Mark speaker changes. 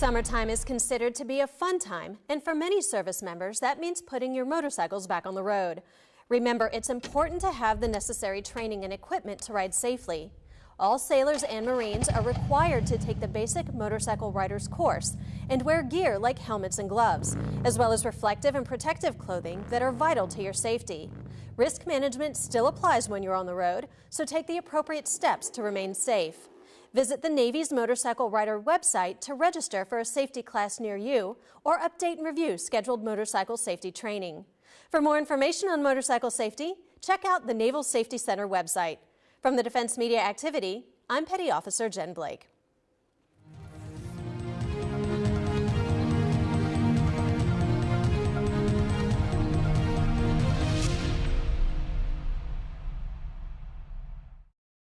Speaker 1: Summertime is considered to be a fun time, and for many service members, that means putting your motorcycles back on the road. Remember, it's important to have the necessary training and equipment to ride safely. All sailors and Marines are required to take the basic motorcycle rider's course and wear gear like helmets and gloves, as well as reflective and protective clothing that are vital to your safety. Risk management still applies when you're on the road, so take the appropriate steps to remain safe. Visit the Navy's Motorcycle Rider website to register for a safety class near you or update and review scheduled motorcycle safety training. For more information on motorcycle safety, check out the Naval Safety Center website. From the Defense Media Activity, I'm Petty Officer Jen Blake.